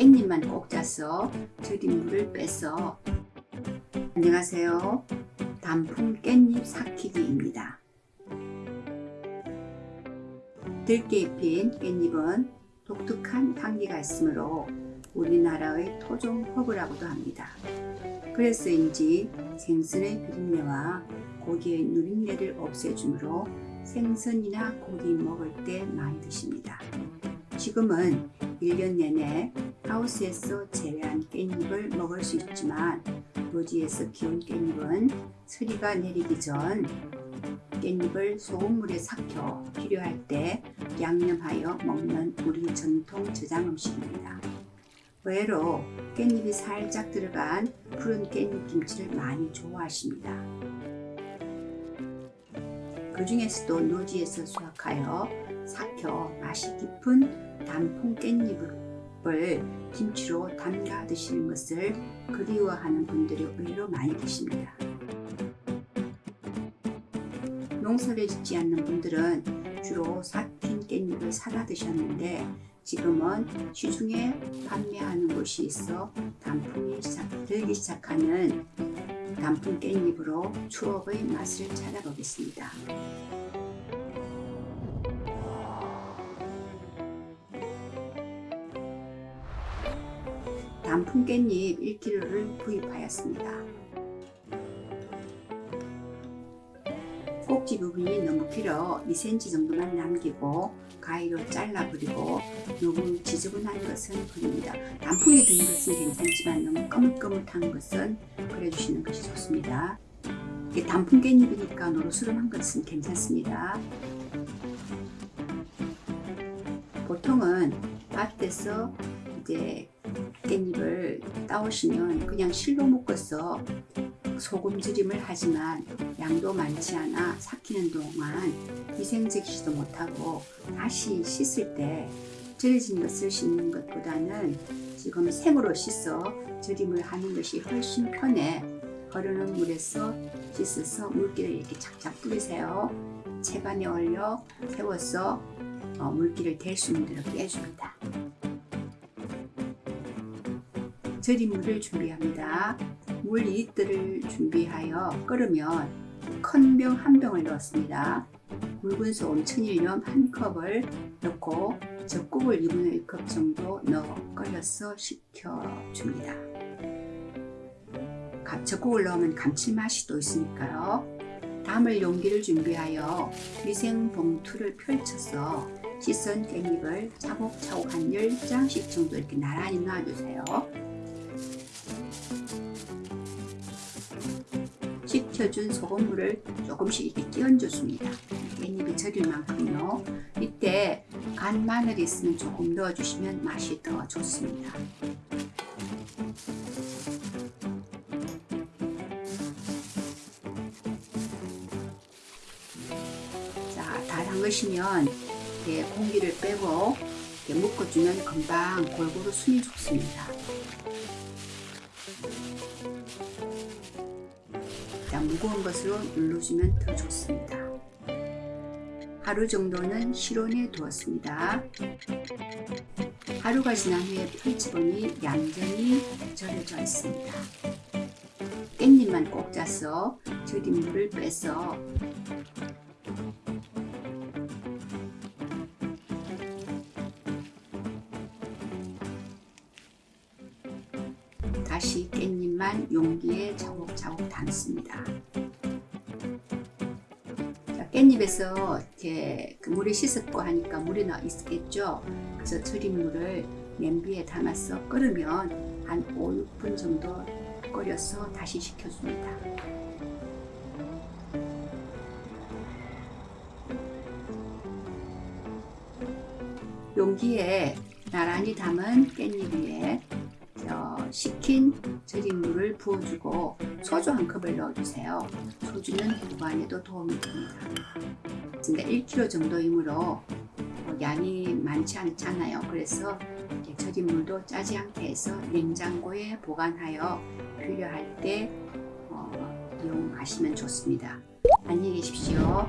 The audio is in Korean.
깻잎만 꼭 짜서 절인 물을 빼서 안녕하세요. 단풍 깻잎 삭히기입니다. 들깨 잎인 깻잎은 독특한 향기가 있으므로 우리나라의 토종 허브라고도 합니다. 그래서인지 생선의 비린내와 고기의 누린내를 없애주므로 생선이나 고기 먹을 때 많이 드십니다. 지금은 1년 내내 하우스에서 재배한 깻잎을 먹을 수 있지만 노지에서 키운 깻잎은 서리가 내리기 전 깻잎을 소금물에 삭혀 필요할 때 양념하여 먹는 우리 전통 저장 음식입니다. 의외로 깻잎이 살짝 들어간 푸른 깻잎 김치를 많이 좋아하십니다. 그 중에서도 노지에서 수확하여 삭혀 맛이 깊은 단풍 깻잎을 김치로 담가 드시는 것을 그리워하는 분들이 의외로 많이 계십니다. 농사를 짓지 않는 분들은 주로 삭힌 깻잎을 사다 드셨는데 지금은 시중에 판매하는 곳이 있어 단풍이 시작, 들기 시작하는 단풍 깻잎으로 추억의 맛을 찾아보겠습니다. 단풍 깻잎 1kg를 구입하였습니다. 꼭지 부분이 너무 길어 2cm 정도만 남기고 가위로 잘라버리고 너무 지저분한 것은 버립니다. 단풍이 든 것은 괜찮지만 너무 거뭇거뭇한 것은 버려주시는 것이 좋습니다. 단풍 깻잎이니까 노릇스름한 것은 괜찮습니다. 보통은 밭에서 이제 깻잎을 따오시면 그냥 실로 묶어서 소금지림을 하지만 양도 많지 않아 삭히는 동안 위생적이지도 못하고 다시 씻을 때 절여진 것을 씻는 것보다는 지금 생으로 씻어 절임을 하는 것이 훨씬 편해. 흐르는 물에서 씻어서 물기를 이렇게 착착 뿌리세요. 채반에 올려 세워서 어, 물기를 댈수 대로 빼줍니다 절인 물을 준비합니다 물 2리터를 준비하여 끓으면 큰 병 한 병을 넣었습니다. 묽은 소금 천일염 한 컵을 넣고 젖국을 2분의 1컵 정도 넣어 끓여서 식혀줍니다. 젖국을 넣으면 감칠맛이 또 있으니까요. 담을 용기를 준비하여 위생 봉투를 펼쳐서 씻은 깻잎을 차곡차곡 한 10장씩 정도 이렇게 나란히 놔주세요. 식혀준 소금물을 조금씩 이렇게 끼얹어줍니다. 깻잎이 절일 만큼요. 이때 간 마늘이 있으면 조금 넣어주시면 맛이 더 좋습니다. 자, 다 담그시면 공기를 빼고 묶어주면 금방 골고루 숨이 죽습니다. 자, 무거운 것으로 눌러주면 더 좋습니다. 하루 정도는 실온에 두었습니다. 하루가 지난 후에 펼치보니 얌전히 절여져 있습니다. 깻잎만 꼭 짜서 절인 물을 빼서 다시 깻잎 만 용기에 차곡차곡 담습니다. 자, 깻잎에서 이렇게 그 물이 씻었고 하니까 물이 나 있겠죠. 그래서 절인 물을 냄비에 담아서 끓으면 한 5, 6분 정도 끓여서 다시 식혀줍니다. 용기에 나란히 담은 깻잎 위에 식힌 물을 부어주고 소주 한 컵을 넣어주세요. 소주는 보관에도 도움이 됩니다. 근데 1kg 정도이므로 양이 많지 않잖아요. 그래서 절인 물도 짜지 않게 해서 냉장고에 보관하여 필요할 때 어, 이용하시면 좋습니다. 안녕히 계십시오.